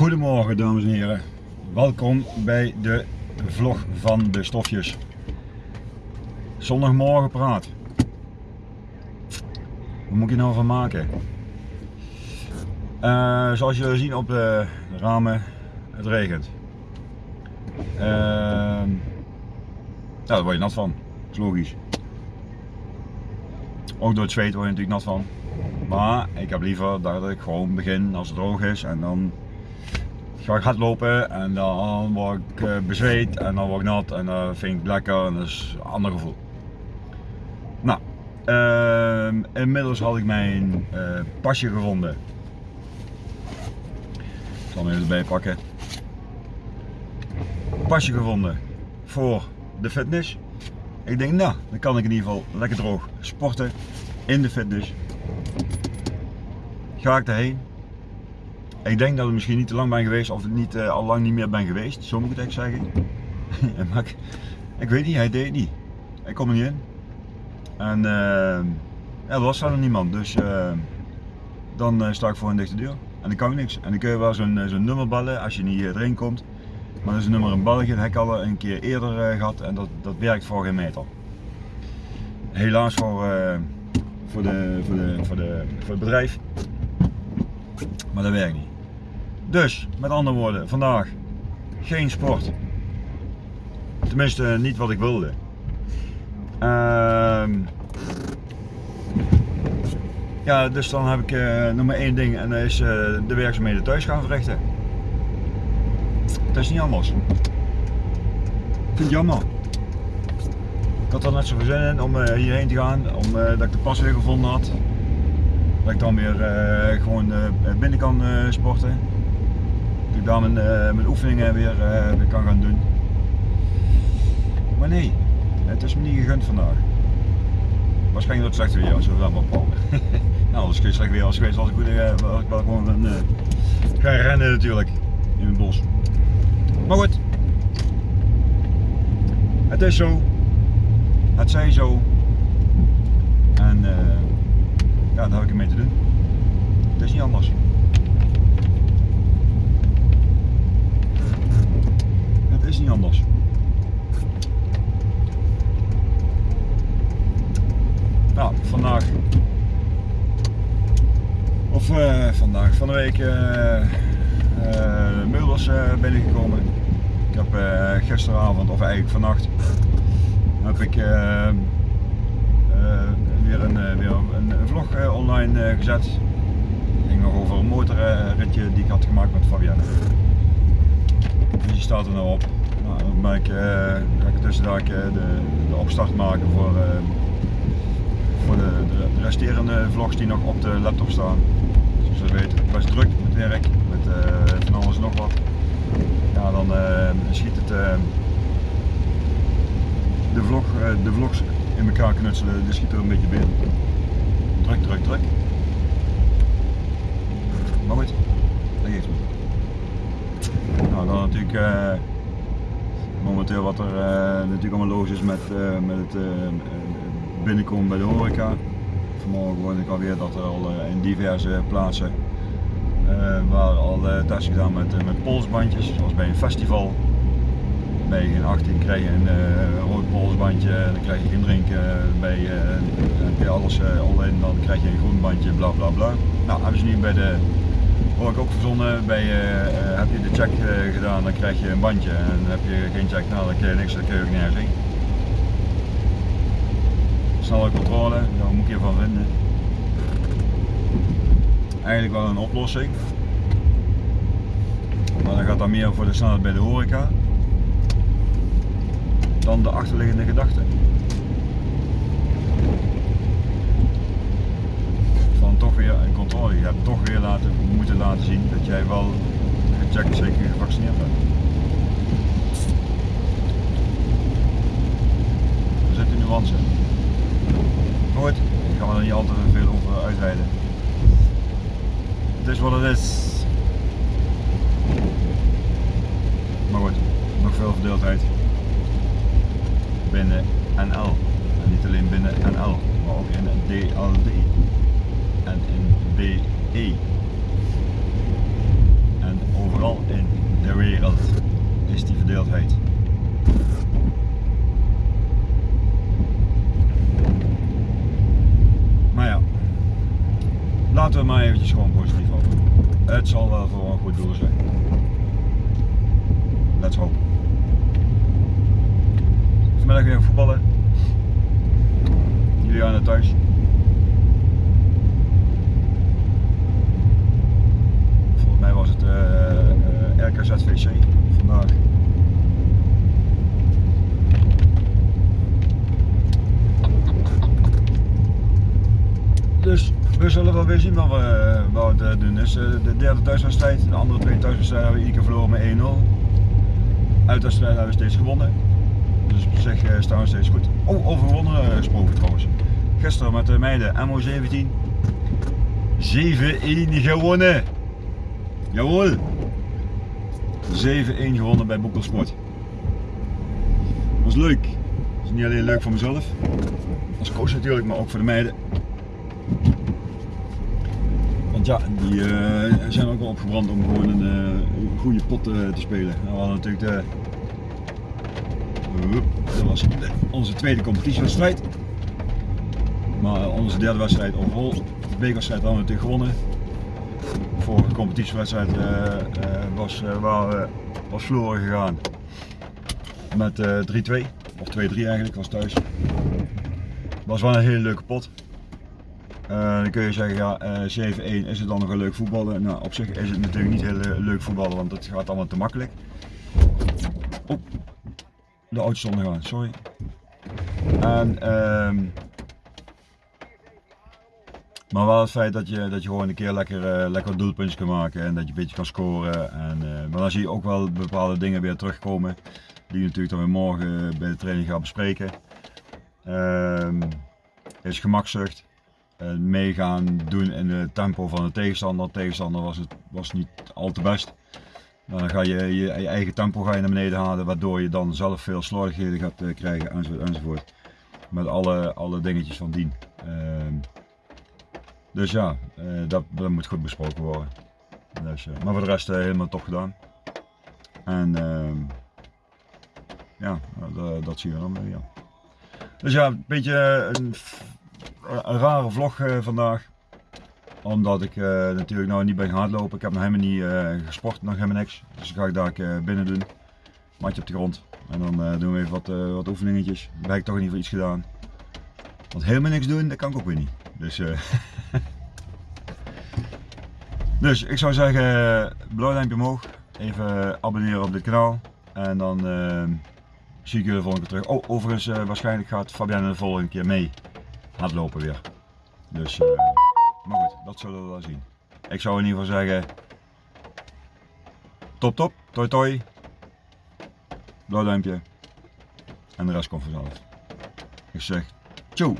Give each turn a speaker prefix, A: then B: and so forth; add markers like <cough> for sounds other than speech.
A: Goedemorgen dames en heren. Welkom bij de vlog van de stofjes. Zondagmorgen praat. Wat moet ik nou van maken? Uh, zoals jullie zien op de ramen, het regent. Uh, daar word je nat van. Dat is logisch. Ook door het zweet word je natuurlijk nat van. Maar ik heb liever dat ik gewoon begin als het droog is en dan ga ik hardlopen en dan word ik eh, bezweet en dan word ik nat en dat vind ik lekker en dat is een ander gevoel. Nou, uh, inmiddels had ik mijn uh, pasje gevonden. Ik zal hem even erbij pakken. Pasje gevonden voor de fitness. Ik denk nou, dan kan ik in ieder geval lekker droog sporten in de fitness. Ga ik erheen. Ik denk dat ik misschien niet te lang ben geweest of niet, uh, al lang niet meer ben geweest, zo moet ik het zeggen. <laughs> maar ik, ik, weet niet, hij deed het niet. Ik kom er niet in. En uh, ja, er was verder niemand, dus uh, dan sta ik voor een dichte deur. En dan kan ik niks. En dan kun je wel zo'n zo nummer bellen als je niet erin komt. Maar dat is een nummer in België, dat heb ik al een keer eerder gehad en dat, dat werkt voor geen meter. Helaas voor, voor, de, voor, de, voor, de, voor het bedrijf maar dat werkt niet. Dus, met andere woorden, vandaag geen sport. Tenminste, niet wat ik wilde. Uh, ja, dus dan heb ik uh, nog maar één ding en dat is uh, de werkzaamheden thuis gaan verrichten. Dat is niet anders. Ik vind het jammer. Ik had er net zo zin in om uh, hierheen te gaan, omdat ik de pas weer gevonden had. Dat ik dan weer gewoon binnen kan sporten. Ik daar mijn, mijn oefeningen weer, weer kan gaan doen. Maar nee, het is me niet gegund vandaag. Waarschijnlijk door het slechte weer, als we <laughs> dat maar nou, als het slecht weer was geweest, was ik, goed, was ik wel gewoon gaan, gaan rennen natuurlijk in het bos. Maar goed, het is zo, het zij zo. En ja, daar heb ik ermee te doen. Het is niet anders. Is niet anders. Nou, vandaag. Of uh, vandaag, van de week uh, uh, binnengekomen. Ik heb gisteravond, of eigenlijk vannacht, heb ik weer een, eh, weer een, vlog eh, online eh, gezet. Het ging nog over een motorritje die ik had gemaakt met Fabienne. Dus die staat er nou op. Dan ben ik, ga ik tussendag de, de opstart maken voor, voor de, de, resterende vlogs die nog op de laptop staan. Zoals je weet, best druk met werk, met van alles en nog wat. Ja, dan schiet het de, vlog, de vlogs in elkaar knutselen, dus schiet er een beetje binnen. Druk, druk, druk. Maar goed, dat geeft niet. Nou, dan natuurlijk momenteel wat er uh, natuurlijk allemaal los is met, uh, met het binnenkomen bij de horeca. Vanmorgen hoorde ik alweer dat er al in diverse plaatsen waar al tests gedaan met, met polsbandjes, zoals bij een festival bij geen 18 krijg je een rood polsbandje, dan krijg je geen drinken, bij, uh, je alles all in, dan krijg je een groen bandje, bla bla bla. Nou, hebben ze nu bij de, hoor ik ook verzonnen, bij, heb je de check gedaan, dan krijg je een bandje en heb je geen check, nou dan krijg je niks, dan kun je ook nergens heen. Snelle controle, daar moet je van vinden. Eigenlijk wel een oplossing. Maar dan gaat dat meer voor de snelheid bij de horeca dan de achterliggende gedachte. Van toch weer een controle. Je hebt toch weer laten, moeten laten zien dat jij wel gecheckt zeker gevaccineerd bent. Er zit een nuance in. Goed, ik ga er niet altijd veel over uitweiden. Het is wat het is. Maar goed, nog veel verdeeldheid binnen NL. En niet alleen binnen NL, maar ook in DLD en in BE. En overal verdeeldheid. Maar ja, laten we maar eventjes gewoon positief houden. Het zal wel voor een goed doel zijn. Let's hope. Vanmiddag weer voetballen. Jullie gaan naar thuis. Volgens mij was het RKZVC vandaag. Dus we zullen wel weer zien wat we, wat we doen. Dus de derde thuiswedstrijd, de andere twee thuiswedstrijden hebben we ieder keer verloren met 1-0. Uitwedstrijden hebben we steeds gewonnen. Dus op zich staan we steeds goed. Oh, over gewonnen gesproken trouwens. Gisteren met de meiden MO17 7-1 gewonnen. Jawohl. 7-1 gewonnen bij Boekelsport. Was leuk. Niet alleen leuk voor mezelf, als coach natuurlijk, maar ook voor de meiden. Want ja, die uh, zijn ook wel opgebrand om gewoon een uh, goede pot uh, te spelen. Nou, we hadden natuurlijk de, dat was onze tweede competitiewedstrijd. Maar onze derde wedstrijd overal, de bekerwedstrijd hadden we natuurlijk gewonnen. Vorige competitiewedstrijd uh, uh, was, uh, was verloren gegaan met 3-2 of 2-3 eigenlijk, was thuis. was wel een hele leuke pot. dan kun je zeggen, ja, 7-1 is het dan nog een leuk voetballen? Nou, op zich is het natuurlijk niet heel leuk voetballen, want het gaat allemaal te makkelijk. Oh, de auto stond gaan, sorry. En, um, maar wel het feit dat je, dat je gewoon een keer lekker, uh, lekker doelpuntjes kan maken en dat je een beetje kan scoren. En, uh, maar dan zie je ook wel bepaalde dingen weer terugkomen. Die natuurlijk dan weer morgen bij de training gaan bespreken. Um, is gemakzucht. Uh, meegaan doen in het tempo van de tegenstander. De tegenstander was, het, was niet al te best. Dan ga je, je, eigen tempo ga je naar beneden halen, waardoor je dan zelf veel slordigheden gaat krijgen enzovoort, enzovoort. Met alle, alle dingetjes van dien. Uh, dus ja, uh, dat, dat, moet goed besproken worden. Dus, uh, maar voor de rest uh, helemaal top gedaan. En ehm, ja, dat, dat zien we dan weer. Ja. Dus ja, een beetje een, rare vlog vandaag omdat ik natuurlijk nou niet ben gaan hardlopen. Ik heb nog helemaal niet gesport, nog helemaal niks. Dus ga ik daar binnen doen. Matje op de grond. En dan doen we even wat, wat oefeningetjes. Dan heb ik toch in ieder geval iets gedaan. Want helemaal niks doen, dat kan ik ook weer niet. Dus, <laughs> dus ik zou zeggen, blauw duimpje omhoog. Even abonneren op dit kanaal. En dan zie ik jullie de volgende keer terug. Oh, overigens, waarschijnlijk gaat Fabienne de volgende keer mee hardlopen weer. Dus... Maar goed, dat zullen we wel zien. Ik zou in ieder geval zeggen, top top, toi toi, blauw duimpje en de rest komt vanzelf. Ik zeg, tjoe!